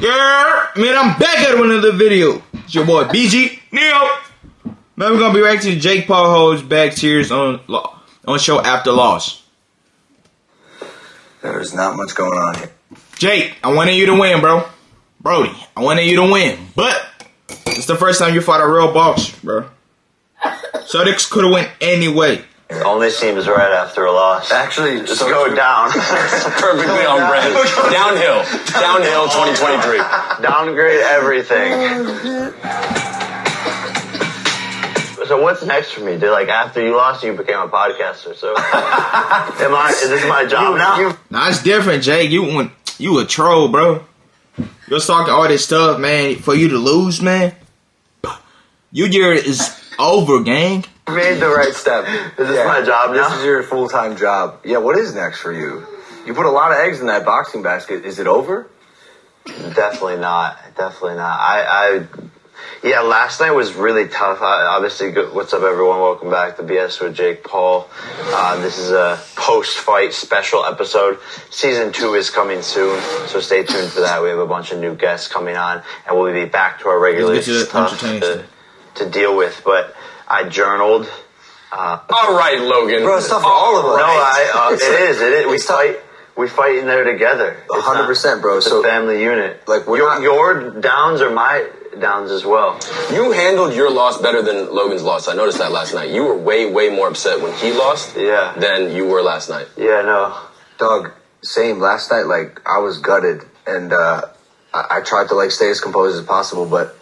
Yeah, man, I'm back at another video. It's your boy BG Neo. Man, we're gonna be reacting to Jake Paul holds back tears on on show after loss. There's not much going on here. Jake, I wanted you to win, bro. Brody, I wanted you to win, but it's the first time you fought a real boss, bro. So this could have went any way. Only seems right after a loss. Actually, Just go down. Perfectly on brand. Downhill. Downhill 2023. Downgrade everything. So what's next for me? Did like after you lost, you became a podcaster. So am I? Is this my job now? Nah, it's different, Jake. You want you a troll, bro. You're talking all this stuff, man, for you to lose, man. Your year is over, gang. You made the right step. This Is this my job now. This is your full time job. Yeah, what is next for you? You put a lot of eggs in that boxing basket. Is it over? Definitely not. Definitely not. I, I, yeah, last night was really tough. I, obviously, good, what's up, everyone? Welcome back to BS with Jake Paul. Uh, this is a post-fight special episode. Season two is coming soon, so stay tuned for that. We have a bunch of new guests coming on, and we'll be back to our regular Let's to the stuff entertaining to, to deal with. But I journaled. Uh, All right, Logan. Bro, it's tough for all of us. no, I, uh, It's it tough. is. It is. We It's tough. fight. We fight in there together. 100%, bro. It's a So, family unit. like, we're your, not- your downs are my downs as well. You handled your loss better than Logan's loss. I noticed that last night. You were way, way more upset when he lost Yeah. than you were last night. Yeah, no. Doug, same. Last night, like, I was gutted, and uh, I-, I tried to, like, stay as composed as possible, but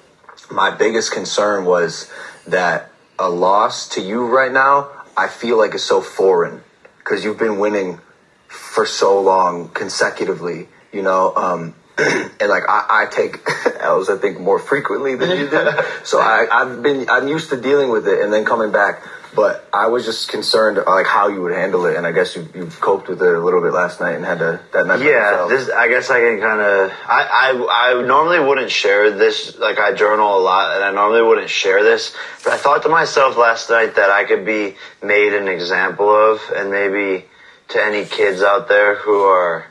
my biggest concern was that a loss to you right now, I feel like is so foreign because you've been winning for so long consecutively, you know. Um, and like I, I take L's, I think more frequently than you do. so I, I've been I'm used to dealing with it and then coming back. But I was just concerned like how you would handle it, and I guess you you coped with it a little bit last night and had to that night. Yeah, yourself. this. I guess I can kind of. I, I I normally wouldn't share this. Like I journal a lot, and I normally wouldn't share this. But I thought to myself last night that I could be made an example of, and maybe to any kids out there who are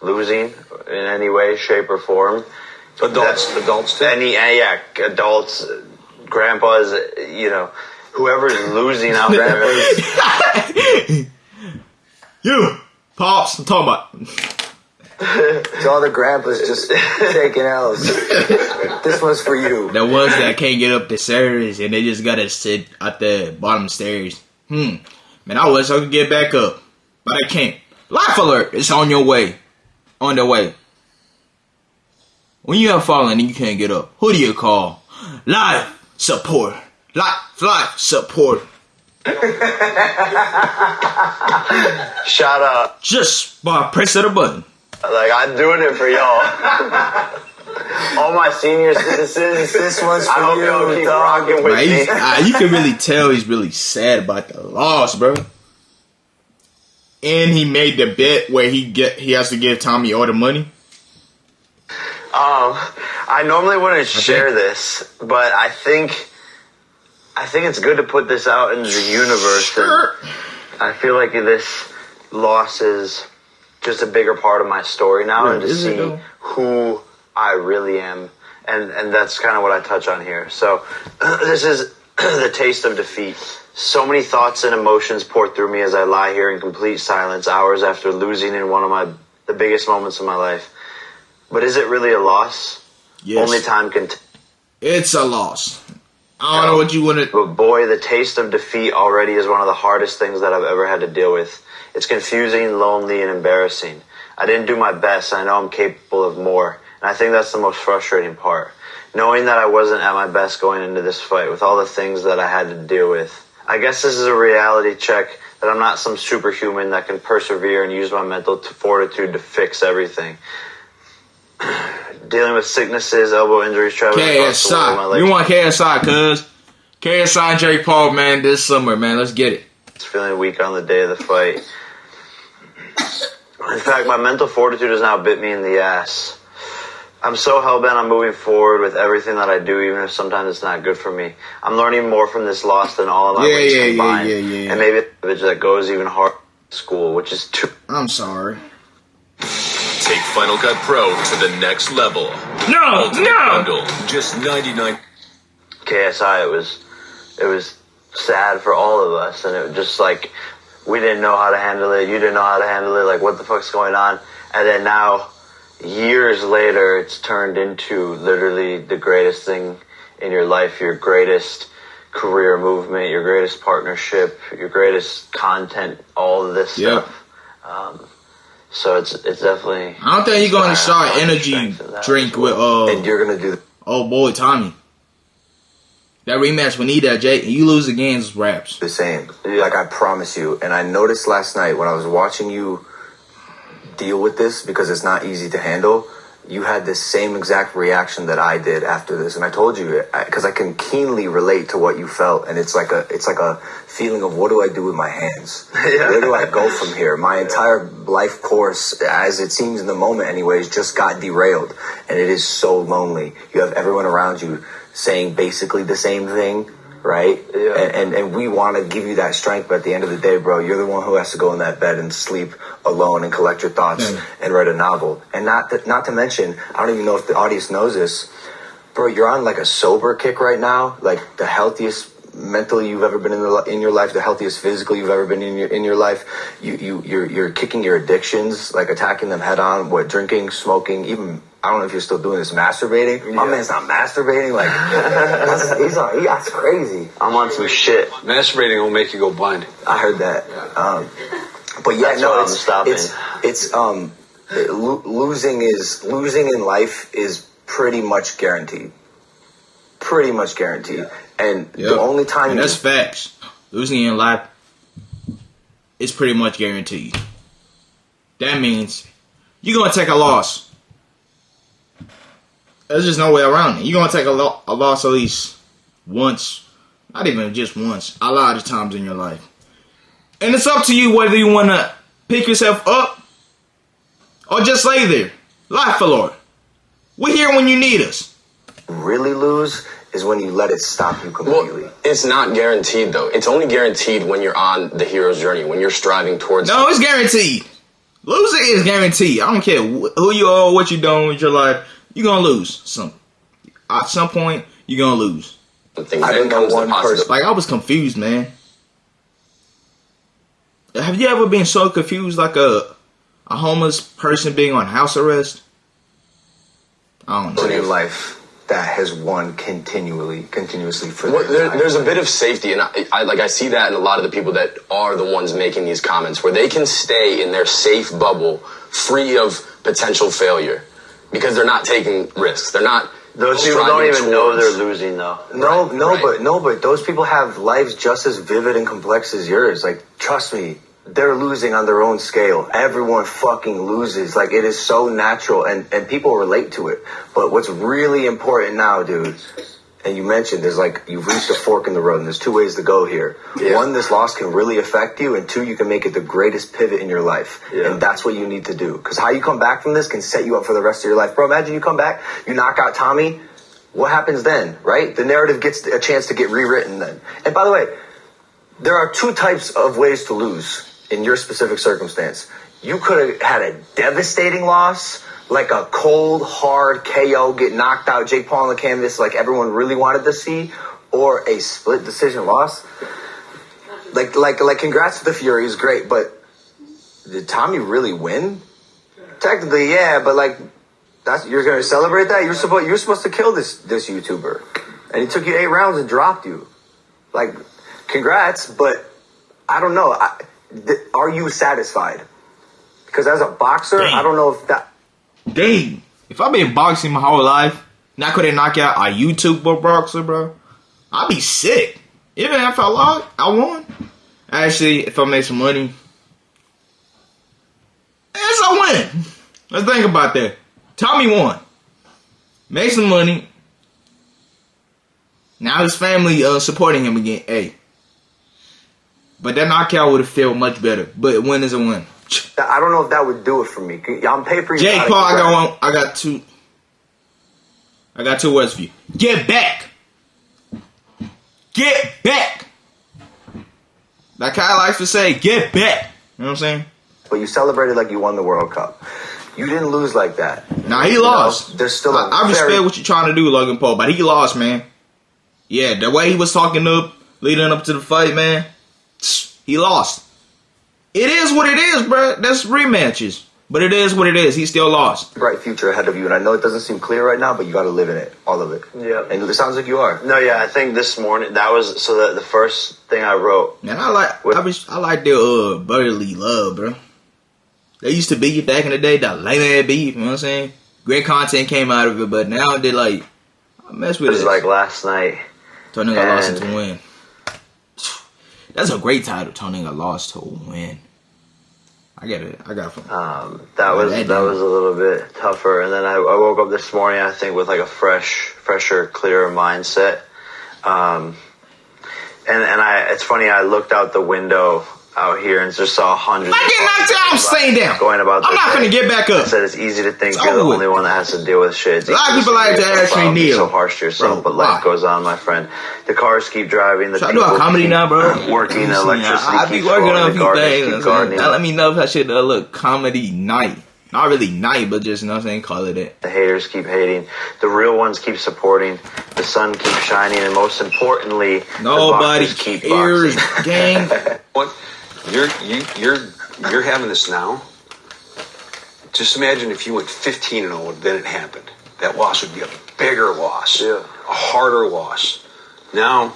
losing in any way, shape, or form. Adults, That- adults too. Any yeah, adults, grandpas, you know, whoever's losing out there. You, pops, I'm talking about. to all the grandpas just taking L's. this one's for you. The ones that can't get up the stairs and they just gotta sit at the bottom stairs. Hmm. Man, I wish I could get back up, but I can't. Life alert! It's on your way. On the way. When you have fallen and you can't get up, who do you call? Life support. Life, life support. Shut up. Just by pressing the button. Like I'm doing it for y'all. All my senior citizens. This one's for I hope you, y'all keep dog. rocking with Man, me. he's- ah, you can really tell he's really sad about the loss, bro. And he made the bet where he get he has to give Tommy all the money. Um, I normally wouldn't share this, but I think I think it's good to put this out into the universe. And I feel like this loss is just a bigger part of my story now, Yeah, and to see though? who I really am, and and that's kind of what I touch on here. So this is the taste of defeat. So many thoughts and emotions pour through me as I lie here in complete silence, hours after losing in one of my the biggest moments of my life. But is it really a loss? Yes, Only time can. T- it's a loss. I don't know what you want to. but boy, the taste of defeat already is one of the hardest things that I've ever had to deal with. It's confusing, lonely, and embarrassing. I didn't do my best. I know I'm capable of more. And I think that's the most frustrating part. Knowing that I wasn't at my best going into this fight with all the things that I had to deal with. I guess this is a reality check that I'm not some superhuman that can persevere and use my mental fortitude to fix everything. Dealing with sicknesses, elbow injuries, traveling across the world, my KSI. We want KSI, cuz. KSI and Jake Paul, man, this summer, man. Let's get it. It's feeling weak on the day of the fight. In fact, my mental fortitude has now bit me in the ass. I'm so hell bent on moving forward with everything that I do, even if sometimes it's not good for me. I'm learning more from this loss than all of my Yeah, wins yeah, yeah, combined, yeah, yeah, yeah. and maybe a that goes even harder. School, which is too I'm sorry. Take Final Cut Pro to the next level. No, Ultimate no. Bundle, just 99 KSI, it was it was sad for all of us, and it was just like we didn't know how to handle it. You didn't know how to handle it. Like, what the fuck's going on? And then now, years later, it's turned into literally the greatest thing in your life, your greatest career movement, your greatest partnership, your greatest content, all of this Yeah. stuff. Um, so it's it's definitely. I don't think you're going to start energy strength of that drink well. with uh and you're gonna do oh boy Tommy. That rematch we need that Jake. You lose again, it's raps. the same. Yeah. Like I promise you. And I noticed last night when I was watching you deal with this because it's not easy to handle. You had the same exact reaction that I did after this, and I told you because I, can keenly relate to what you felt, and it's like a it's like a feeling of what do I do with my hands? Yeah. Where do I go from here? My entire life course, as it seems in the moment, anyways, just got derailed, and it is so lonely. You have everyone around you saying basically the same thing, right? Yeah. And, and and we want to give you that strength, but at the end of the day, bro, you're the one who has to go in that bed and sleep alone and collect your thoughts Yeah. and write a novel. And not to, not to mention, I don't even know if the audience knows this, bro. You're on like a sober kick right now, like the healthiest mentally you've ever been in, the, in your life, the healthiest physically you've ever been in your in your life. You you you're you're kicking your addictions, like attacking them head on. What drinking, smoking, even. I don't know if you're still doing this. Masturbating. My Yeah. man's not masturbating. Like that's, he's on, he, that's crazy. I'm on some shit. Masturbating will make you go blind. I heard that. Um, but yeah, That's no, why I'm it's, stopping. it's it's um lo- losing is losing in life is pretty much guaranteed. Pretty much guaranteed. And Yep. the only time and you that's facts. Losing in life is pretty much guaranteed. That means you're gonna take a loss. There's just no way around it. You're gonna take a, lo- a loss at least once, not even just once, a lot of times in your life. And it's up to you whether you wanna pick yourself up or just lay there. Life for Lord. We're here when you need us. really lose is when you let it stop you completely. Well, it's not guaranteed though. It's only guaranteed when you're on the hero's journey, when you're striving towards. No, it's guaranteed. Losing is guaranteed. I don't care who you are, what you're doing with your life. You're gonna lose some. At some point, you're gonna lose. I Then don't know one person- Like I was confused, man. Have you ever been so confused, like a a homeless person being on house arrest? I don't in your know. life that has won continually, continuously for Well, there, there's a bit of safety, and I, I like I see that in a lot of the people that are the ones making these comments, where they can stay in their safe bubble, free of potential failure, because they're not taking risks. They're not. Those people don't even know they're losing though. No, Right, no, right. but no, but those people have lives just as vivid and complex as yours. Like, trust me, they're losing on their own scale. Everyone fucking loses. Like, it is so natural, and and people relate to it. But what's really important now, dude, and you mentioned there's like you've reached a fork in the road, and there's two ways to go here. Yeah. One, this loss can really affect you, and two, you can make it the greatest pivot in your life, Yeah. and that's what you need to do. Because how you come back from this can set you up for the rest of your life, bro. Imagine you come back, you knock out Tommy. What happens then, right? The narrative gets a chance to get rewritten then. And by the way, there are two types of ways to lose in your specific circumstance. You could have had a devastating loss, like a cold, hard KO, get knocked out, Jake Paul on the canvas, like everyone really wanted to see, or a split decision loss. Like, like, like, congrats to the Fury is great, but did Tommy really win? Technically, yeah, but like, that's you're gonna celebrate that. You're supposed you're supposed to kill this this YouTuber, and he took you eight rounds and dropped you. Like, congrats, but I don't know. I, th- are you satisfied? Because as a boxer, Damn. I don't know if that. Dang, if I've been boxing my whole life, I couldn't knock out a YouTuber boxer, bro, I'd be sick. Even if I lost, I won. Actually, if I made some money, yes, I win. Let's think about that. Tommy won. Made some money. Now his family uh, supporting him again. Hey. But that knockout would have felt much better. But a win is a win. I don't know if that would do it for me. I'm pay per Jake Paul, I got one. I got two. I got two words for you. Get back. Get back. Like Kyle likes to say, get back. You know what I'm saying? But you celebrated like you won the World Cup. You didn't lose like that. Nah, he You know, lost. there's still I respect very- what you're trying to do, Logan Paul, but he lost, man. Yeah, the way he was talking up, leading up to the fight, man, he lost. It is what it is, bro. That's rematches, but it is what it is. He still lost. bright future ahead of you, and I know it doesn't seem clear right now, but you got to live in it, all of it. Yeah. And it sounds like you are. No, yeah, I think this morning that was so that the first thing I wrote. Man, I like What- I, wish, I like their uh brotherly love, bro. They used to be back in the day, that lame ass beef. You know what I'm saying? Great content came out of it, but now they like I mess It with was it. like last night. Turning a loss and- into win. That's a great title. Turning a loss to a win. I get it. I got it. Um, that was that that was a little bit tougher, and then I, I woke up this morning. I think with like a fresh, fresher, clearer mindset. Um, and and I, it's funny. I looked out the window out here and just saw hundreds. I get knocked out. I'm staying down. Going about. I'm not day. gonna get back up. I said it's easy to think It's you're the only one that has to deal with shit. A lot of people like to ask me, so harsh to yourself, Bro, but life why? goes on, my friend. The cars keep driving. The Should I do a people comedy keep now, bro? Working, the electricity I, I be working on a few things. keep you know what I'm saying? gardening. Let me know if I should uh, look comedy night. Not really night, but just you know what I'm saying. Call it it. The haters keep hating. The real ones keep supporting. The sun keeps shining, and most importantly, Nobody the keep cares, gang. What? You're you, you're you're having this now. Just imagine if you went 15 and 0, then it happened. That loss would be a bigger loss, Yeah. a harder loss. Now,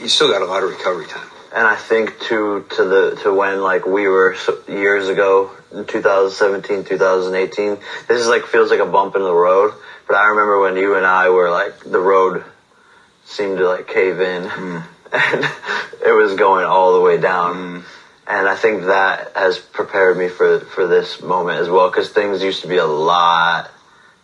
you still got a lot of recovery time. And I think to to the to when like we were years ago in 2017, 2018. This is like feels like a bump in the road. But I remember when you and I were like the road seemed to like cave in, hmm. And it was going all the way down. Mm-hmm. And I think that has prepared me for for this moment as well, because things used to be a lot,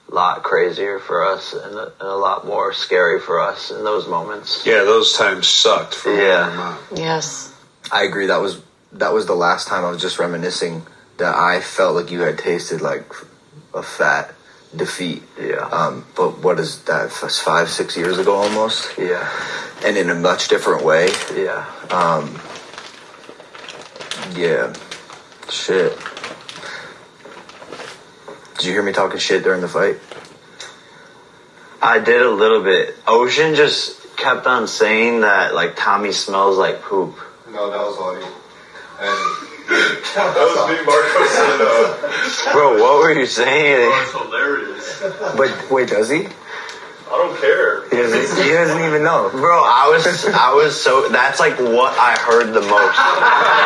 lot crazier for us, and a, and a lot more scary for us in those moments. Yeah, those times sucked for Yeah. my mom. Yes. I agree. That was that was the last time I was just reminiscing that I felt like you had tasted like a fat defeat. Yeah. Um, but what is that? Five, six years ago, almost, Yeah, and in a much different way. yeah. Um, yeah. Shit. Did you hear me talking shit during the fight? I did a little bit. Ocean just kept on saying that like Tommy smells like poop. No, that was Audie. And that was me, Marco said, uh, Bro, what were you saying? it's hilarious. But wait, does he? I don't care. He doesn't, he doesn't even know. Bro, I was I was so that's like what I heard the most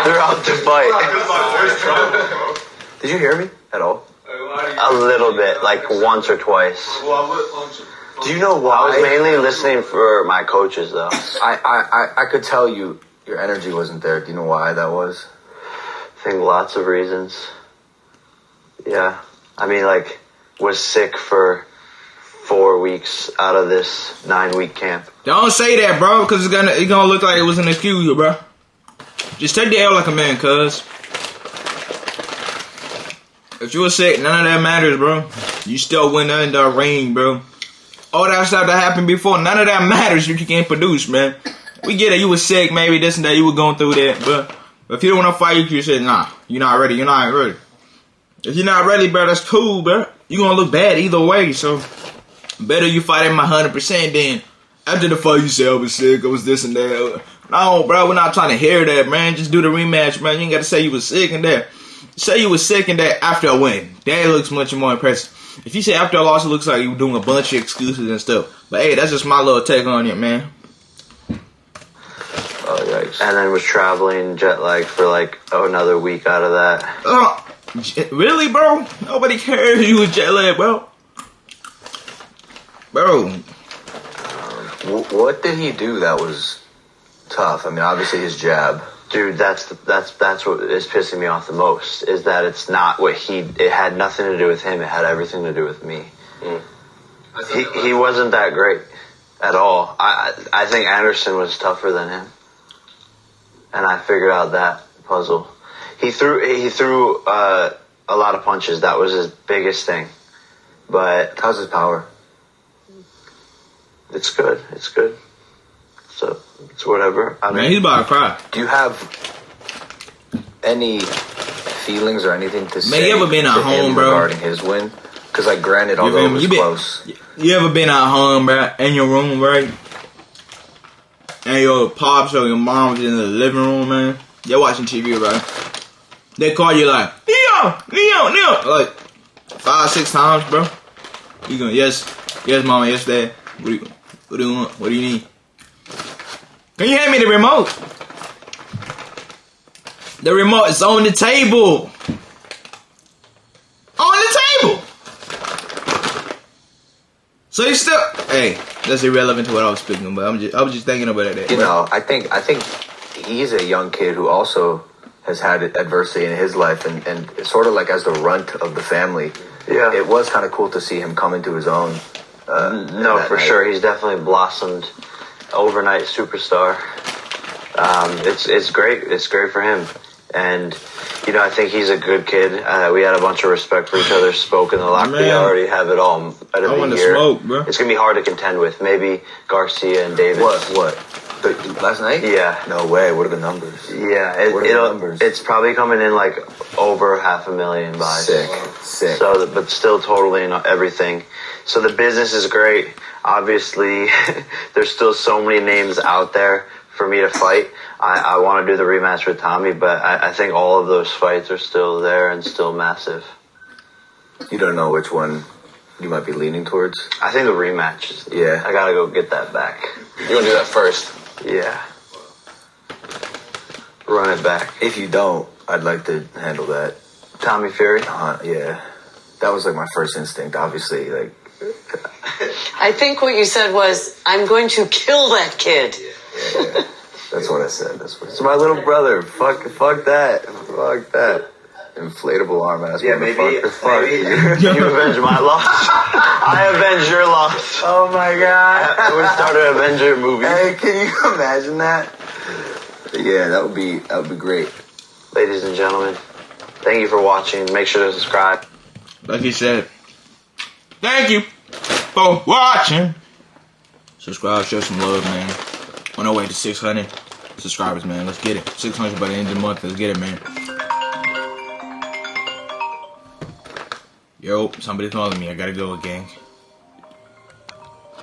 throughout the fight. Because my voice travels, bro. Did you hear me at all? A little bit, like once or twice. Well, I went lunch. Do you know why? I was mainly listening for my coaches though. I, I, I, I could tell you your energy wasn't there. Do you know why that was? I think lots of reasons. Yeah. I mean like was sick for four weeks out of this nine week camp. Don't say that, bro, because it's gonna it's gonna look like it was an excuse, bro. Just take the L like a man, cuz. If you were sick, none of that matters, bro. You still went in the ring, bro. All that stuff that happened before, none of that matters if you can't produce, man. We get it, you were sick, maybe this and that, you were going through that, but if you don't want to fight, you say, nah, you're not ready, you're not ready. If you're not ready, bro, that's cool, bro. You're gonna look bad either way, so better you fight at my 100% than after the fight you say I was sick, I was this and that. No, bro, we're not trying to hear that, man. Just do the rematch, man. You ain't got to say you was sick and that. Say you was sick and that after a win. That looks much more impressive. If you say after a loss, it looks like you were doing a bunch of excuses and stuff. But hey, that's just my little take on it, man. Oh. And then was traveling jet lag for like oh, another week out of that. Oh, j- really, bro? Nobody cares you was jet lag, bro. Bro, um, Wh- What did he do that was tough? I mean, obviously his jab. Dude, that's the, that's that's what is pissing me off the most is that it's not what he. It had nothing to do with him. It had everything to do with me. Hmm. He he wasn't that great at all. I I I think Anderson was tougher than him, and I figured out that puzzle. He threw he threw uh, a lot of punches. That was his biggest thing, but How's his power? it's good. It's good. So it's whatever. I man, mean, he's about to cry. Do you have any feelings or anything to say you ever been to at him home, bro? regarding his win? Because like, granted, You although feel it was You been- close, You ever been at home, bro, in your room, right? And your pops or your mom's in the living room, man. They're watching TV, bro. They call you like, Leo, Leo, Leo, like five, six times, bro. You going, yes, yes, mama, yes, dad. What do you, what do you want? What do you need? Can you hand me the remote? The remote is on the table. On the table. So you still, hey, that's irrelevant to what I was speaking about. I'm just, I was just thinking about that. you know, I think I think he's a young kid who also has had adversity in his life, and and sort of like as the runt of the family. Yeah. it was kind of cool to see him come into his own. Uh, No, for night. sure. He's definitely blossomed overnight superstar. Um, it's it's great. It's great for him. And you know, I think he's a good kid. Uh, we had a bunch of respect for each other. Spoke in the locker. We already have it all out of I wanna year. smoke, bro. It's gonna be hard to contend with. Maybe Garcia and Davis. What what the, last night? Yeah. No way. What are the numbers? Yeah, it, What are the it'll, numbers? it's probably coming in like over half a million buys. Sick, sick. So, but still totally not everything. So the business is great. Obviously, there's still so many names out there for me to fight. I, I want to do the rematch with Tommy, but I, I think all of those fights are still there and still massive. you don't know which one you might be leaning towards. I think the rematch is. Yeah. I gotta go get that back. You want to do that first? Yeah. Run it back. If you don't, I'd like to handle that. Tommy Fury. Uh, yeah, that was like my first instinct. Obviously, like I think what you said was, I'm going to kill that kid. That's what I said. That's what. It's my little brother. Fuck, fuck that. Fuck that. Inflatable arm ass. Yeah, maybe. Fuck maybe you. you avenge my loss. I avenge your loss. Oh my god. We start an Avenger movie. Hey, can you imagine that? Yeah, that would be that would be great. Ladies and gentlemen, thank you for watching. Make sure to subscribe. Like he said, thank you for watching. Subscribe, show some love, man. On our way to 600 subscribers, man. Let's get it. 600 by the end of the month. Let's get it, man. Yo, somebody's calling me. I gotta go, gang.